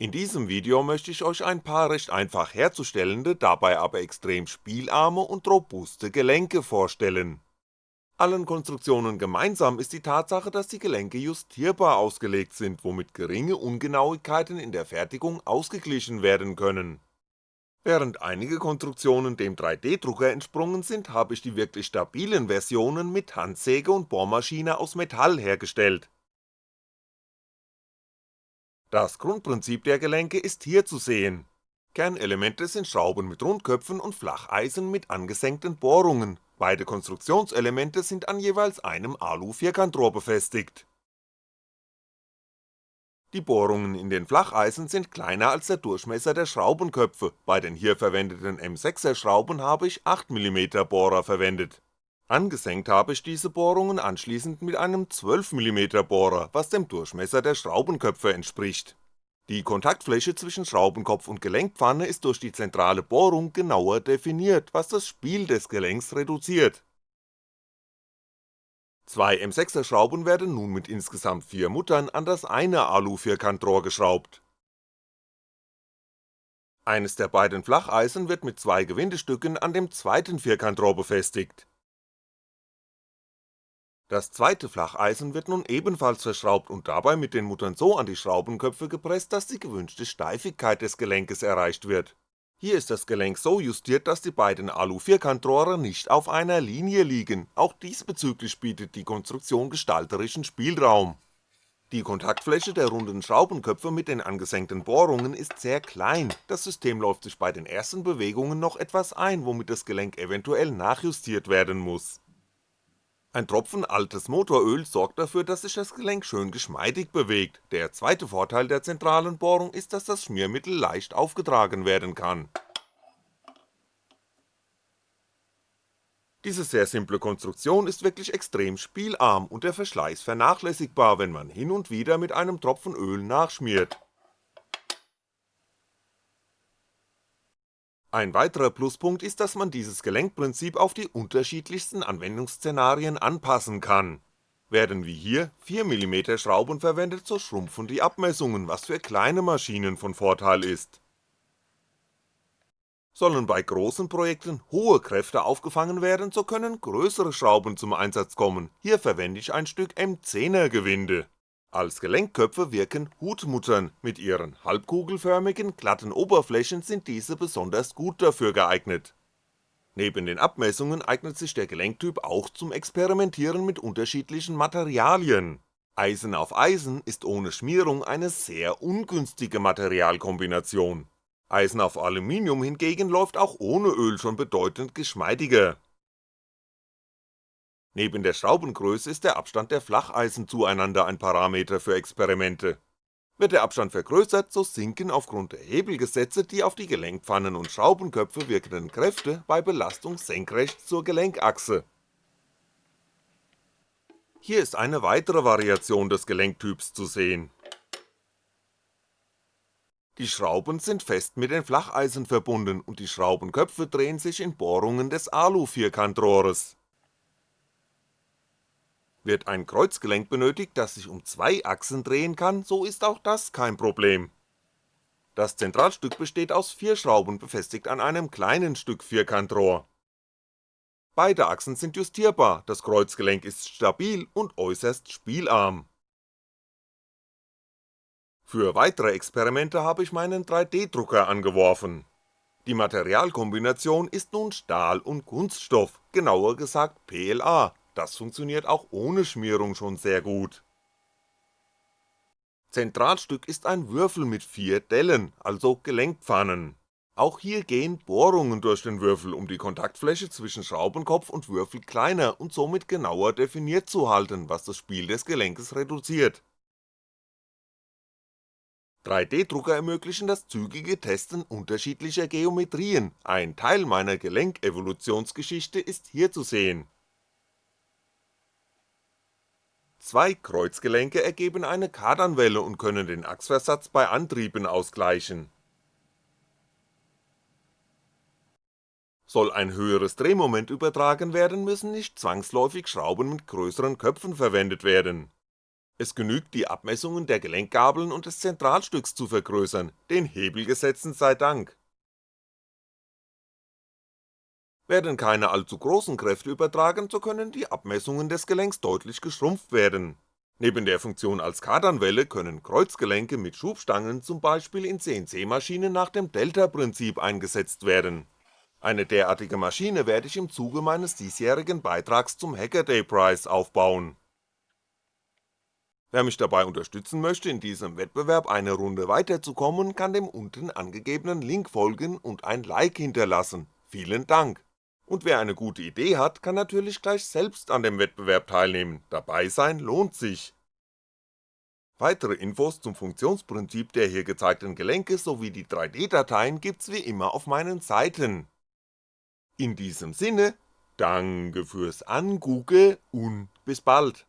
In diesem Video möchte ich euch ein paar recht einfach herzustellende, dabei aber extrem spielarme und robuste Gelenke vorstellen. Allen Konstruktionen gemeinsam ist die Tatsache, dass die Gelenke justierbar ausgelegt sind, womit geringe Ungenauigkeiten in der Fertigung ausgeglichen werden können. Während einige Konstruktionen dem 3D-Drucker entsprungen sind, habe ich die wirklich stabilen Versionen mit Handsäge und Bohrmaschine aus Metall hergestellt das Grundprinzip der Gelenke ist hier zu sehen. Kernelemente sind Schrauben mit Rundköpfen und Flacheisen mit angesenkten Bohrungen, beide Konstruktionselemente sind an jeweils einem Alu-Vierkantrohr befestigt. Die Bohrungen in den Flacheisen sind kleiner als der Durchmesser der Schraubenköpfe, bei den hier verwendeten M6er Schrauben habe ich 8mm Bohrer verwendet Angesenkt habe ich diese Bohrungen anschließend mit einem 12mm Bohrer, was dem Durchmesser der Schraubenköpfe entspricht. Die Kontaktfläche zwischen Schraubenkopf und Gelenkpfanne ist durch die zentrale Bohrung genauer definiert, was das Spiel des Gelenks reduziert. Zwei M6er Schrauben werden nun mit insgesamt vier Muttern an das eine Alu-Vierkantrohr geschraubt. Eines der beiden Flacheisen wird mit zwei Gewindestücken an dem zweiten Vierkantrohr befestigt das zweite Flacheisen wird nun ebenfalls verschraubt und dabei mit den Muttern so an die Schraubenköpfe gepresst, dass die gewünschte Steifigkeit des Gelenkes erreicht wird. Hier ist das Gelenk so justiert, dass die beiden Alu-Vierkantrohre nicht auf einer Linie liegen, auch diesbezüglich bietet die Konstruktion gestalterischen Spielraum. Die Kontaktfläche der runden Schraubenköpfe mit den angesenkten Bohrungen ist sehr klein, das System läuft sich bei den ersten Bewegungen noch etwas ein, womit das Gelenk eventuell nachjustiert werden muss ein Tropfen altes Motoröl sorgt dafür, dass sich das Gelenk schön geschmeidig bewegt, der zweite Vorteil der zentralen Bohrung ist, dass das Schmiermittel leicht aufgetragen werden kann. Diese sehr simple Konstruktion ist wirklich extrem spielarm und der Verschleiß vernachlässigbar, wenn man hin und wieder mit einem Tropfen Öl nachschmiert Ein weiterer Pluspunkt ist, dass man dieses Gelenkprinzip auf die unterschiedlichsten Anwendungsszenarien anpassen kann. Werden wie hier 4mm Schrauben verwendet, so schrumpfen die Abmessungen, was für kleine Maschinen von Vorteil ist. Sollen bei großen Projekten hohe Kräfte aufgefangen werden, so können größere Schrauben zum Einsatz kommen, hier verwende ich ein Stück M10er Gewinde als Gelenkköpfe wirken Hutmuttern, mit ihren halbkugelförmigen, glatten Oberflächen sind diese besonders gut dafür geeignet. Neben den Abmessungen eignet sich der Gelenktyp auch zum Experimentieren mit unterschiedlichen Materialien. Eisen auf Eisen ist ohne Schmierung eine sehr ungünstige Materialkombination. Eisen auf Aluminium hingegen läuft auch ohne Öl schon bedeutend geschmeidiger Neben der Schraubengröße ist der Abstand der Flacheisen zueinander ein Parameter für Experimente. Wird der Abstand vergrößert, so sinken aufgrund der Hebelgesetze die auf die Gelenkpfannen und Schraubenköpfe wirkenden Kräfte bei Belastung senkrecht zur Gelenkachse. Hier ist eine weitere Variation des Gelenktyps zu sehen. Die Schrauben sind fest mit den Flacheisen verbunden und die Schraubenköpfe drehen sich in Bohrungen des Alu-Vierkantrohres wird ein Kreuzgelenk benötigt, das sich um zwei Achsen drehen kann, so ist auch das kein Problem. Das Zentralstück besteht aus vier Schrauben befestigt an einem kleinen Stück Vierkantrohr. Beide Achsen sind justierbar, das Kreuzgelenk ist stabil und äußerst spielarm. Für weitere Experimente habe ich meinen 3D-Drucker angeworfen. Die Materialkombination ist nun Stahl und Kunststoff, genauer gesagt PLA, das funktioniert auch ohne Schmierung schon sehr gut. Zentralstück ist ein Würfel mit vier Dellen, also Gelenkpfannen. Auch hier gehen Bohrungen durch den Würfel, um die Kontaktfläche zwischen Schraubenkopf und Würfel kleiner und somit genauer definiert zu halten, was das Spiel des Gelenkes reduziert. 3D-Drucker ermöglichen das zügige Testen unterschiedlicher Geometrien, ein Teil meiner Gelenkevolutionsgeschichte ist hier zu sehen Zwei Kreuzgelenke ergeben eine Kardanwelle und können den Achsversatz bei Antrieben ausgleichen. Soll ein höheres Drehmoment übertragen werden, müssen nicht zwangsläufig Schrauben mit größeren Köpfen verwendet werden. Es genügt die Abmessungen der Gelenkgabeln und des Zentralstücks zu vergrößern, den Hebelgesetzen sei Dank. Werden keine allzu großen Kräfte übertragen, so können die Abmessungen des Gelenks deutlich geschrumpft werden. Neben der Funktion als Kardanwelle können Kreuzgelenke mit Schubstangen zum Beispiel in CNC-Maschinen nach dem Delta-Prinzip eingesetzt werden. Eine derartige Maschine werde ich im Zuge meines diesjährigen Beitrags zum Hackaday Prize aufbauen Wer mich dabei unterstützen möchte, in diesem Wettbewerb eine Runde weiterzukommen, kann dem unten angegebenen Link folgen und ein Like hinterlassen, vielen Dank! Und wer eine gute Idee hat, kann natürlich gleich selbst an dem Wettbewerb teilnehmen, dabei sein lohnt sich! Weitere Infos zum Funktionsprinzip der hier gezeigten Gelenke sowie die 3D-Dateien gibt's wie immer auf meinen Seiten. In diesem Sinne, Danke fürs Angucke und bis bald!